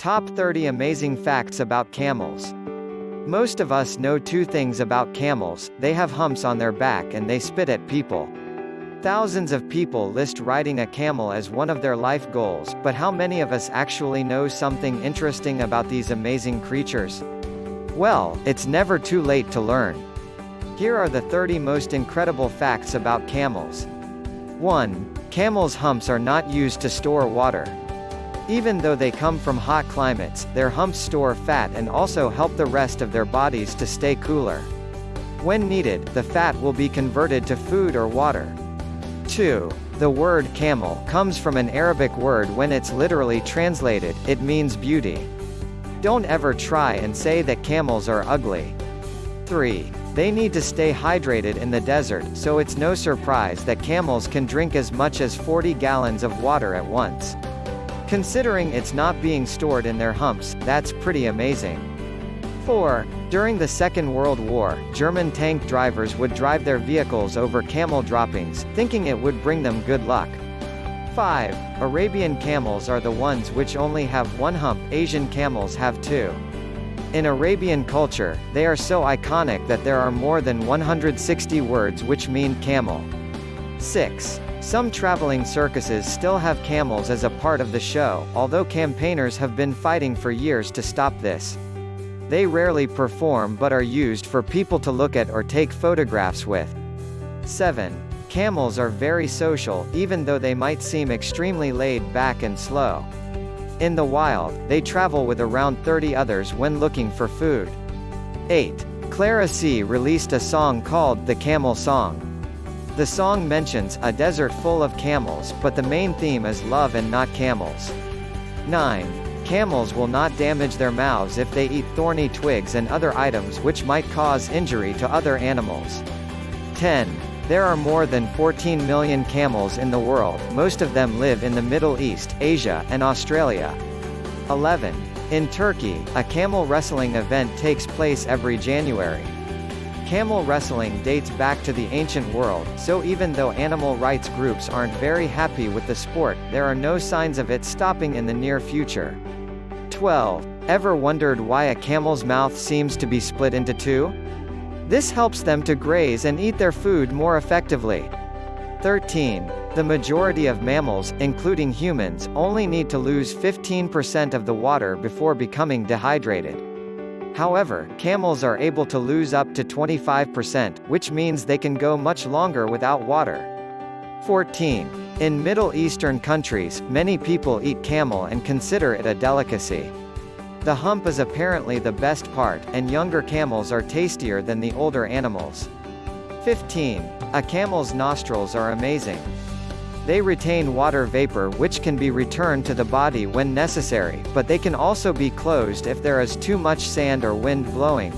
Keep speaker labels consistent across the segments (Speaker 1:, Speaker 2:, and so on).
Speaker 1: Top 30 Amazing Facts About Camels Most of us know two things about camels, they have humps on their back and they spit at people. Thousands of people list riding a camel as one of their life goals, but how many of us actually know something interesting about these amazing creatures? Well, it's never too late to learn. Here are the 30 most incredible facts about camels. 1. Camels' humps are not used to store water. Even though they come from hot climates, their humps store fat and also help the rest of their bodies to stay cooler. When needed, the fat will be converted to food or water. 2. The word camel comes from an Arabic word when it's literally translated, it means beauty. Don't ever try and say that camels are ugly. 3. They need to stay hydrated in the desert, so it's no surprise that camels can drink as much as 40 gallons of water at once. Considering it's not being stored in their humps, that's pretty amazing. 4. During the Second World War, German tank drivers would drive their vehicles over camel droppings, thinking it would bring them good luck. 5. Arabian camels are the ones which only have one hump, Asian camels have two. In Arabian culture, they are so iconic that there are more than 160 words which mean camel. 6. Some traveling circuses still have camels as a part of the show, although campaigners have been fighting for years to stop this. They rarely perform but are used for people to look at or take photographs with. 7. Camels are very social, even though they might seem extremely laid back and slow. In the wild, they travel with around 30 others when looking for food. 8. Clara C released a song called The Camel Song. The song mentions a desert full of camels, but the main theme is love and not camels. 9. Camels will not damage their mouths if they eat thorny twigs and other items which might cause injury to other animals. 10. There are more than 14 million camels in the world, most of them live in the Middle East, Asia, and Australia. 11. In Turkey, a camel wrestling event takes place every January. Camel wrestling dates back to the ancient world, so even though animal rights groups aren't very happy with the sport, there are no signs of it stopping in the near future. 12. Ever wondered why a camel's mouth seems to be split into two? This helps them to graze and eat their food more effectively. 13. The majority of mammals, including humans, only need to lose 15% of the water before becoming dehydrated. However, camels are able to lose up to 25%, which means they can go much longer without water. 14. In Middle Eastern countries, many people eat camel and consider it a delicacy. The hump is apparently the best part, and younger camels are tastier than the older animals. 15. A camel's nostrils are amazing. They retain water vapor which can be returned to the body when necessary, but they can also be closed if there is too much sand or wind blowing.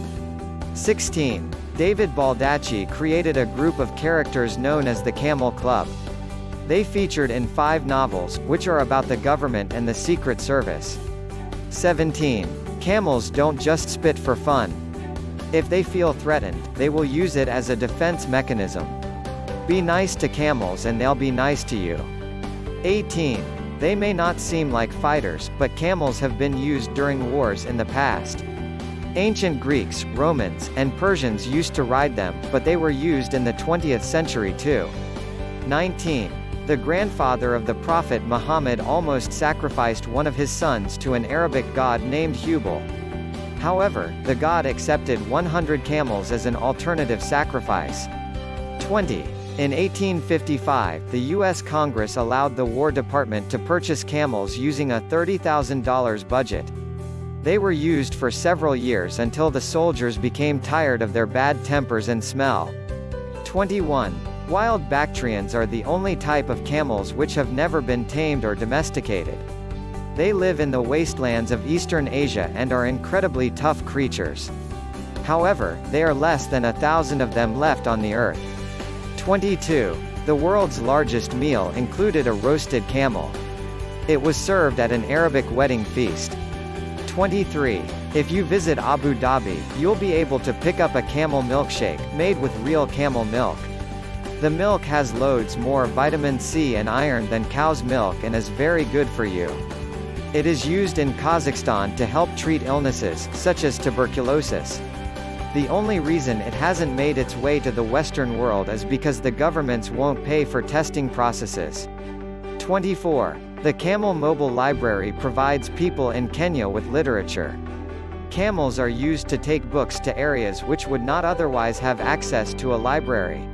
Speaker 1: 16. David Baldacci created a group of characters known as the Camel Club. They featured in five novels, which are about the government and the Secret Service. 17. Camels don't just spit for fun. If they feel threatened, they will use it as a defense mechanism. Be nice to camels and they'll be nice to you. 18. They may not seem like fighters, but camels have been used during wars in the past. Ancient Greeks, Romans, and Persians used to ride them, but they were used in the 20th century too. 19. The grandfather of the Prophet Muhammad almost sacrificed one of his sons to an Arabic god named Hubal. However, the god accepted 100 camels as an alternative sacrifice. 20. In 1855, the U.S. Congress allowed the War Department to purchase camels using a $30,000 budget. They were used for several years until the soldiers became tired of their bad tempers and smell. 21. Wild Bactrians are the only type of camels which have never been tamed or domesticated. They live in the wastelands of eastern Asia and are incredibly tough creatures. However, there are less than a thousand of them left on the Earth. 22. The world's largest meal included a roasted camel. It was served at an Arabic wedding feast. 23. If you visit Abu Dhabi, you'll be able to pick up a camel milkshake, made with real camel milk. The milk has loads more vitamin C and iron than cow's milk and is very good for you. It is used in Kazakhstan to help treat illnesses, such as tuberculosis. The only reason it hasn't made its way to the Western world is because the governments won't pay for testing processes. 24. The Camel Mobile Library provides people in Kenya with literature. Camels are used to take books to areas which would not otherwise have access to a library.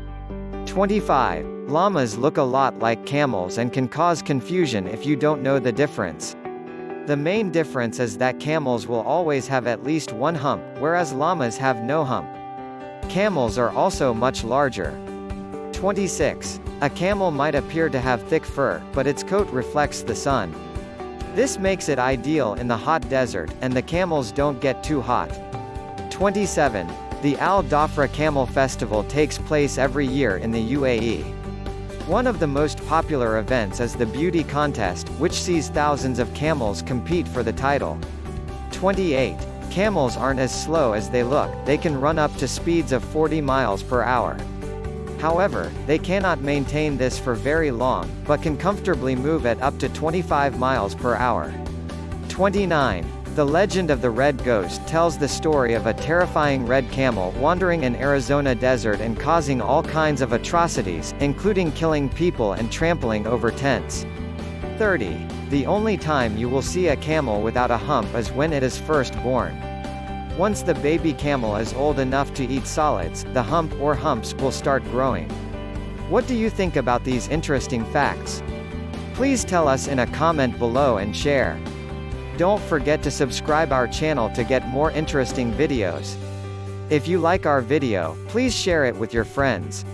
Speaker 1: 25. Llamas look a lot like camels and can cause confusion if you don't know the difference. The main difference is that camels will always have at least one hump, whereas llamas have no hump. Camels are also much larger. 26. A camel might appear to have thick fur, but its coat reflects the sun. This makes it ideal in the hot desert, and the camels don't get too hot. 27. The Al Dhafra Camel Festival takes place every year in the UAE. One of the most popular events is the beauty contest, which sees thousands of camels compete for the title. 28. Camels aren't as slow as they look, they can run up to speeds of 40 miles per hour. However, they cannot maintain this for very long, but can comfortably move at up to 25 miles per hour. 29. The legend of the Red Ghost tells the story of a terrifying red camel wandering an Arizona desert and causing all kinds of atrocities, including killing people and trampling over tents. 30. The only time you will see a camel without a hump is when it is first born. Once the baby camel is old enough to eat solids, the hump or humps will start growing. What do you think about these interesting facts? Please tell us in a comment below and share. Don't forget to subscribe our channel to get more interesting videos. If you like our video, please share it with your friends.